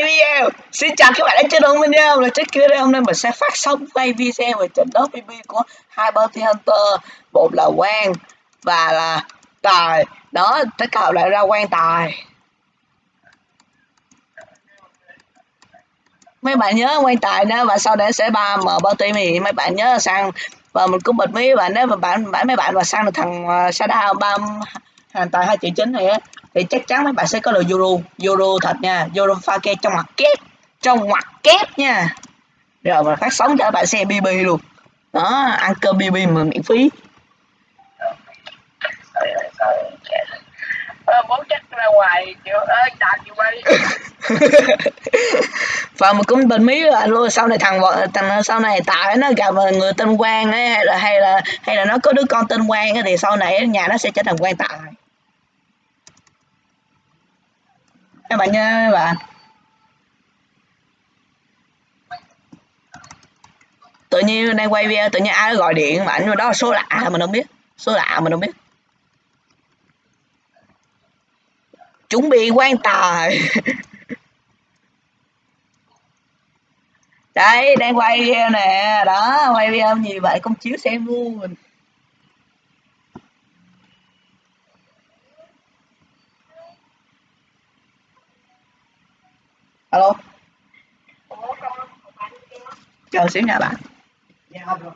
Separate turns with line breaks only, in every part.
quay video. Xin chào các bạn đã chơi đông video? Là trước kia đây hôm nay mình sẽ phát sóng quay video về trận đấu bb của hai bounty hunter. Một là quan và là tài. Đó tất cả lại ra quan tài. Mấy bạn nhớ quan tài nữa và sau đấy sẽ ba m bounty thì mấy bạn nhớ sang và mình cũng bật mấy bạn nếu mà bạn bạn mấy bạn mà sang được thằng à, uh, Sada ba hàng tài hai triệu chín này á thì chắc chắn mấy bạn sẽ có được euro euro thật nha. Euro pha kê trong mặt kép trong mặt kép nha. Rồi mà phát sóng cho các bạn xem bb luôn. Đó ăn cơm bb mà miễn phí.
Muốn chắc ra ngoài chịu ơi đạp chịu bay
và mình cũng bình mí là luôn sau này thằng thằng sau này tại nó gặp người tên quang ấy hay là hay là hay là nó có đứa con tên quang ấy, thì sau này nhà nó sẽ trở thành quan tài các bạn nha các bạn. Tự nhiên đang quay video, tự nhiên ai gọi điện mà anh đó là số lạ mình không biết. Số lạ mình không biết. Chuẩn bị quan tài. Đấy, đang quay video nè. Đó, quay video gì vậy, công chiếu xem luôn. Alo. Chờ xíu nha bạn. dạ không được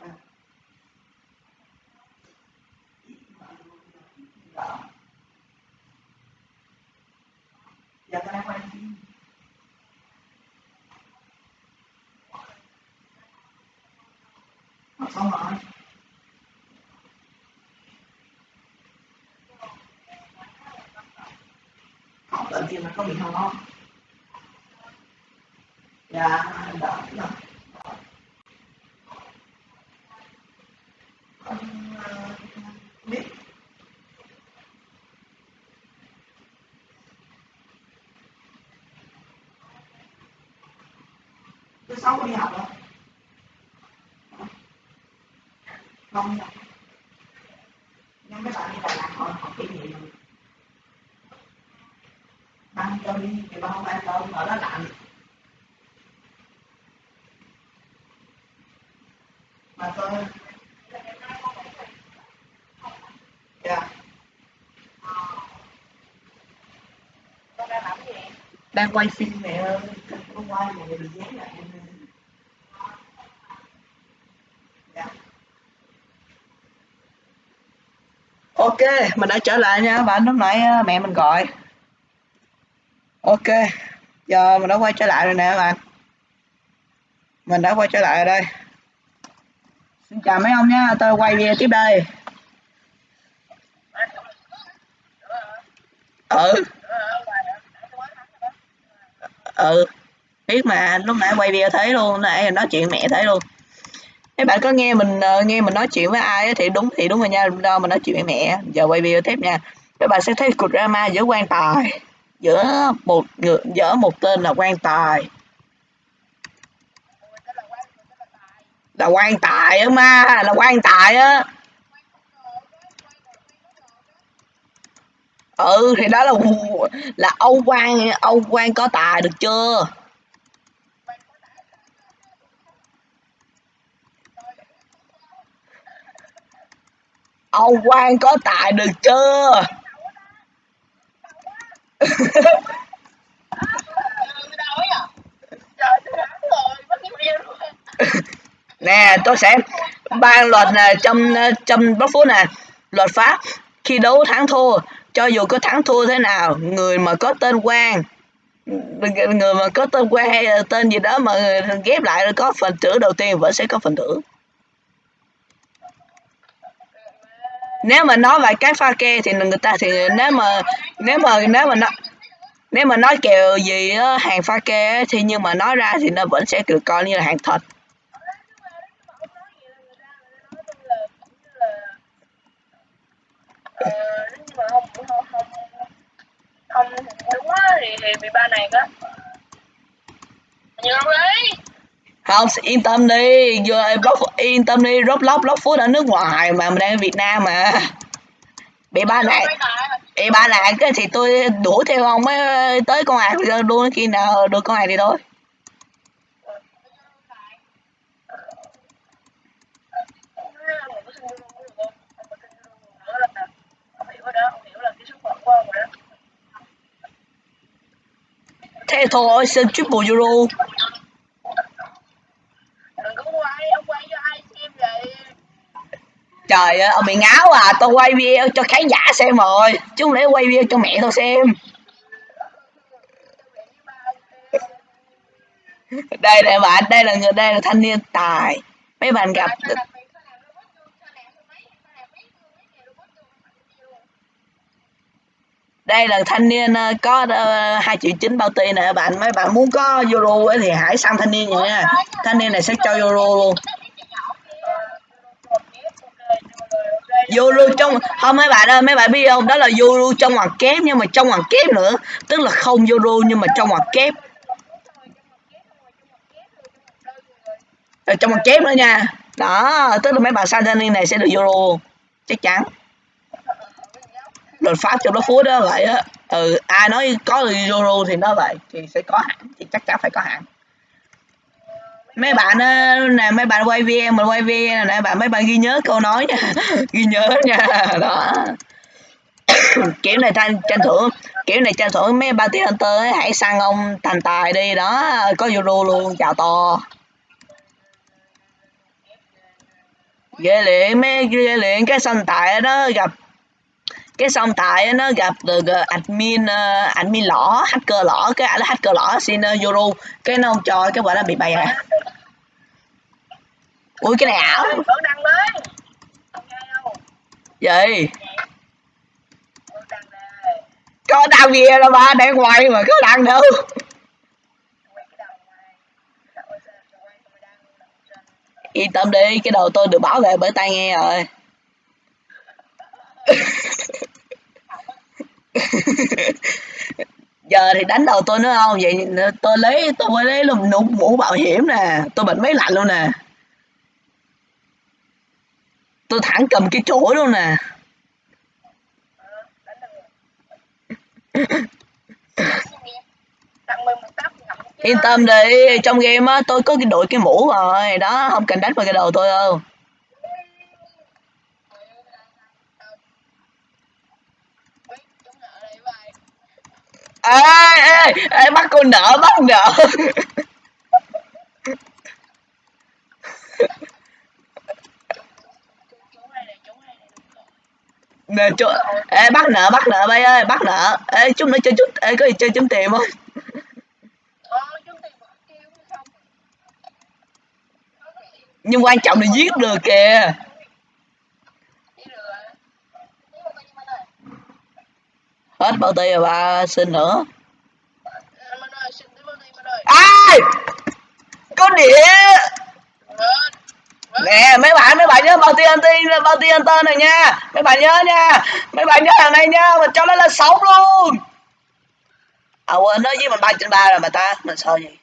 dạ ta đang xong rồi học tự nhiên mà có bị ho dạ đỡ rồi con biết. Thứ sáu đi học không dạ. không nhưng mấy bạn đi đà lạt họ học cái gì? băng cho đi, thì băng băng cho ở đó lạnh mà tôi dạ
con đang làm gì
đang quay phim mẹ ơi. Không quay mẹ bị dán lại em dạ. Ok, mình đã trở lại nha. Bạn lúc nãy à, mẹ mình gọi. Ok, giờ mình đã quay trở lại rồi nè các bạn. Mình đã quay trở lại rồi đây. Xin chào mấy ông nha, tôi quay về tiếp đây. Ừ ừ biết mà, lúc nãy quay video thấy luôn, nãy nói chuyện mẹ thấy luôn. Các bạn có nghe mình ờ, nghe mình nói chuyện với ai thì đúng thì đúng rồi nha đâu mình nói chuyện với mẹ. Giờ quay video tiếp nha. Các bạn sẽ thấy cuộc drama giữa quan tài, giữa một người, giữa một tên là quan tài. Là quan tài á ma, là quan tài á. Ừ thì đó là là Âu Quan Âu Quan có tài được chưa? Âu Quan có tài được chưa? Nè, tôi sẽ ban luật này trong trong bóc phút nè. Luật pháp khi đấu thắng thua cho dù có thắng thua thế nào người mà có tên quan người mà có tên quan hay là tên gì đó mà ghép lại có phần thưởng đầu tiên vẫn sẽ có phần thưởng. Nếu mà nói về cái pha ke thì người ta thì nếu mà nếu mà nếu mà nó nếu mà nói kèo gì đó, hàng pha ke thì nhưng mà nói ra thì nó vẫn sẽ được coi như là hàng thật.
Ờ, mà không không không. Không đúng á thì thì bị ba này á nhiều đấy.
Không yên tâm đi. Giờ block yên tâm đi. Roblox block food ở nước ngoài mà mình đang ở việt nam mà. Bị ba
tài.
bị ba nạn cái thì tôi đuổi theo ông mới tới con ạc đua khi nào được con ạc thì thôi thế thôi xin triple euro.
Đừng có quay ông quay cho ai xem vậy.
Trời ơi ông bị ngáo à tôi quay video cho khán giả xem rồi. Chứ không lẽ quay video cho mẹ tôi xem. Đây này bạn đây là người đây là thanh niên tài. Mấy bạn gặp đây là thanh niên ờ, có ờ, hai triệu chín bao tiền nè, bạn mấy bạn muốn có euro ấy thì hãy sang thanh niên nha. Thanh niên này sẽ cho euro luôn. Euro trong, không, mấy bạn ơi, mấy bạn biết không? Đó là euro trong ngoặc kép, nhưng mà trong ngoặc kép nữa. Tức là không euro, nhưng mà trong ngoặc kép. Ở trong ngoặc kép nữa nha. Đó, tức là mấy bạn sang thanh niên này sẽ được euro. Chắc chắn đột phá trong đó phú đó vậy á. Ừ ai nói có euro thì nó vậy thì sẽ có hạn thì chắc chắn phải có hạn mấy bạn ờ, nè mấy bạn quay video mình quay video nè bạn mấy bạn ghi nhớ câu nói nha ghi nhớ nha đó. Kiểu này tranh tranh thưởng kiểu này tranh thưởng mấy ba tiếng hunter ấy, hãy sang ông thành tài đi đó có euro luôn chào to. Ghê liền mấy ghê liền cái sân tài đó gặp cái xong tại nó gặp được ờ, admin uh, admin lỏ hacker lỏ cái là hacker lỏ xin ờ, uh, yoru cái nó không cho cái quả nó bị bay à ui cái này ảo. Gì? Có đăng gì đâu ba để ngoài mà có đăng đâu. Yên tâm đi cái đầu tôi được bảo vệ bởi tai nghe rồi. giờ thì đánh đầu tôi nữa không vậy? Tôi lấy tôi mới lấy luôn mũ, mũ bảo hiểm nè. Tôi bật máy lạnh luôn nè. Tôi thẳng cầm cái chổi luôn nè. Yên tâm đi trong game á tôi có cái đội cái mũ rồi. Đó không cần đánh vào cái đầu tôi đâu. Ê ê ê bắt cô nợ, bắt nợ. Nè, chú, ê, bắt nợ bắt nợ, bay ơi, bắt nợ. Ê, chút nữa chơi chút, ê, có gì chơi chúng tiền không? Nhưng quan trọng là giết được kìa. Hết bao tiêu rồi ba xin nữa. Ai! Có đĩa nè mấy bạn mấy bạn nhớ bao tiêu anh tiên bao anh tên này nha. Mấy bạn nhớ nha. Mấy bạn nhớ thằng này nha mình cho nó lên sống luôn. À quên nó với mình ba trên ba rồi mà ta mình sao gì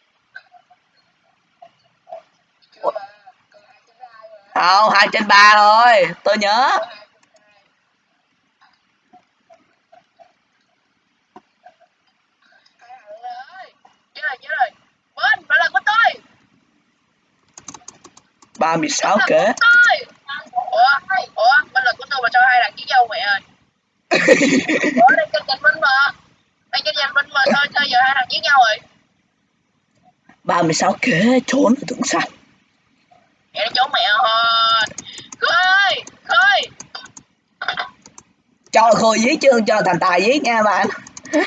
không hai trên ba thôi tôi nhớ ba mươi sáu kế
ủa ủa bên là của tôi mà cho hai thằng với nhau mẹ ơi. Ủa kênh giành binh mà đây kênh giành binh mà thôi sao giờ hai thằng với nhau rồi.
ba mươi sáu kế trốn ở thượng xanh
vậy trốn mẹ thôi. Khơi khơi.
Cho khôi giết chứ cho thành tài giết nha bạn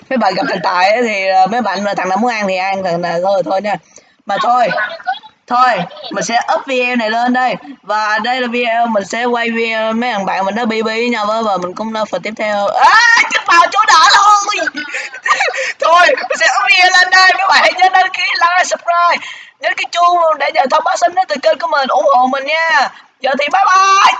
mấy bạn gặp thành tài thì ờ, mấy bạn thằng nào muốn ăn thì ăn thằng nào thôi thôi nha. Mà thôi thôi, mình sẽ up video này lên đây. Và đây là video mình sẽ quay video mấy thằng bạn mình nó bb với nhau và mình cũng phần tiếp theo. À chết vào chỗ đỏ luôn thôi, mình sẽ up video lên đây. Các bạn hãy nhớ đăng ký, like, subscribe. Nhớ cái chuông luôn để nhận thông báo sớm nhất từ kênh của mình, ủng hộ mình nha. Giờ thì bye bye.